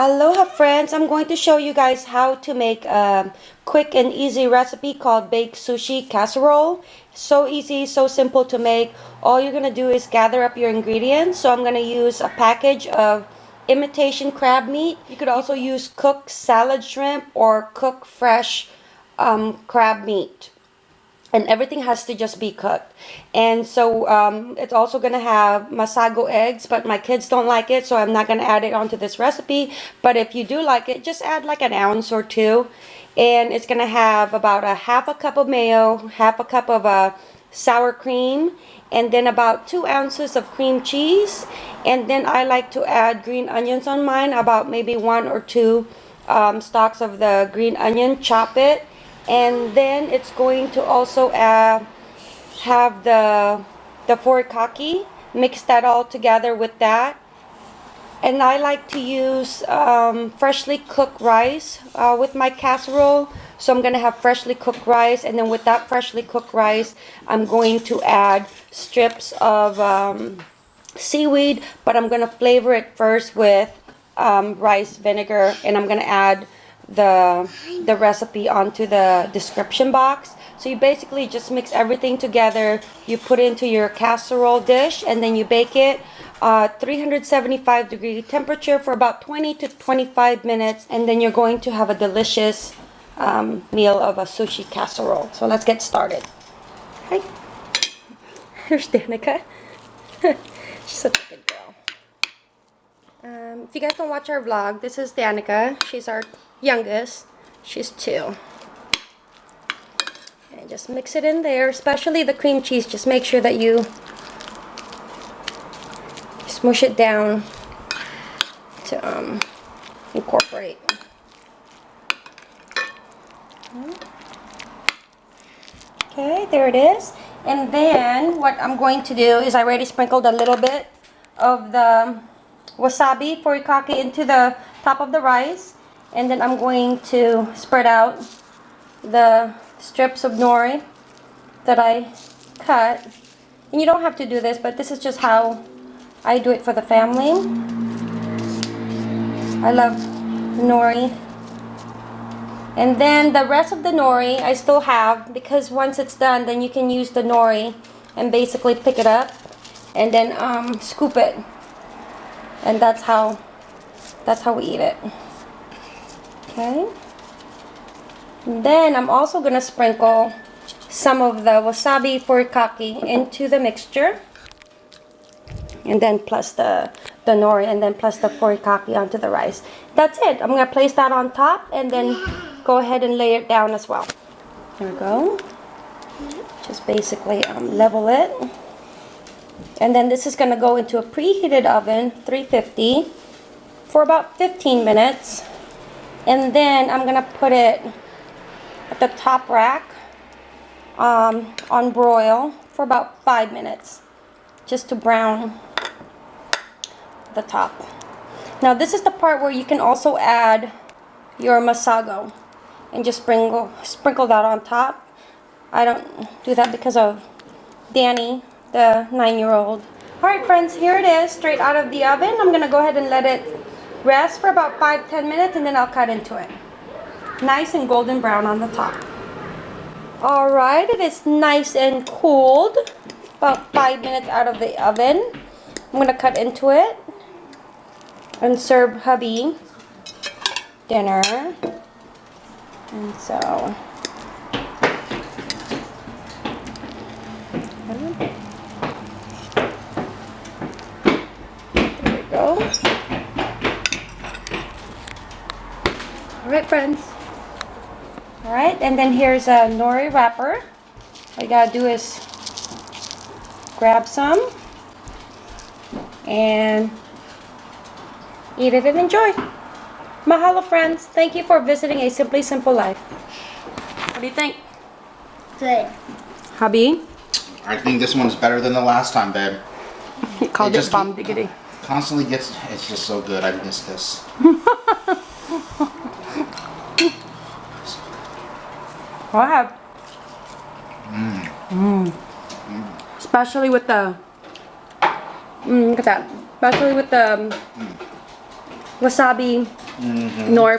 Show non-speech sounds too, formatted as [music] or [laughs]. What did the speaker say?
Aloha friends, I'm going to show you guys how to make a quick and easy recipe called baked sushi casserole. So easy, so simple to make. All you're going to do is gather up your ingredients. So I'm going to use a package of imitation crab meat. You could also use cooked salad shrimp or cooked fresh um, crab meat and everything has to just be cooked. And so um, it's also to have masago eggs but my kids don't like it so I'm not to add it onto this recipe. But if you do like it just add like an ounce or two and it's to have about a half a cup of mayo half a cup of uh, sour cream and then about two ounces of cream cheese. And then I like to add green onions on mine about maybe one or two um, stalks of the green onion chop it and then it's going to also uh, have the the furikake mix that all together with that. And I like to use um, freshly cooked rice uh, with my casserole. So I'm gonna have freshly cooked rice and then with that freshly cooked rice I'm going to add strips of um, seaweed but I'm gonna flavor it first with um, rice vinegar and I'm gonna add the the recipe onto the description box. So you basically just mix everything together. You put it into your casserole dish and then you bake it uh, 375 degree temperature for about 20 to 25 minutes and then you're going to have a delicious um, meal of a sushi casserole. So let's get started. Hi here's Danica. [laughs] She's such a good girl. Um, if you guys don't watch our vlog this is Danica. She's our youngest. She's two. And just mix it in there, especially the cream cheese. Just make sure that you smush it down to um, incorporate. Okay, there it is. And then what I'm going to do is I already sprinkled a little bit of the wasabi furikake into the top of the rice and then I'm going to spread out the strips of nori that I cut. And you don't have to do this but this is just how I do it for the family. I love nori. And then the rest of the nori I still have because once it's done then you can use the nori and basically pick it up and then um, scoop it. And that's how that's how we eat it Okay. Then I'm also going to sprinkle some of the wasabi furikake into the mixture. And then plus the, the nori and then plus the furikake onto the rice. That's it. I'm going to place that on top and then go ahead and lay it down as well. There we go. Just basically um, level it. And then this is going to go into a preheated oven, 350, for about 15 minutes. And then I'm going to put it at the top rack um, on broil for about five minutes just to brown the top. Now this is the part where you can also add your masago and just sprinkle, sprinkle that on top. I don't do that because of Danny, the nine-year-old. Alright friends, here it is, straight out of the oven. I'm going to go ahead and let it Rest for about 5-10 minutes and then I'll cut into it. Nice and golden brown on the top. Alright, it is nice and cooled. About 5 minutes out of the oven. I'm going to cut into it and serve hubby dinner. And so... There we go. Alright friends. Alright, and then here's a nori wrapper. All you gotta do is grab some and eat it and enjoy. Mahalo friends. Thank you for visiting A Simply Simple Life. What do you think? Good. Hubby? I think this one's better than the last time, babe. He called it it, bomb diggity. Constantly gets, it's just so good. I miss this. [laughs] Go ahead. Mmm. Mmm. Especially with the, mm, look at that. Especially with the, um, mm. wasabi nor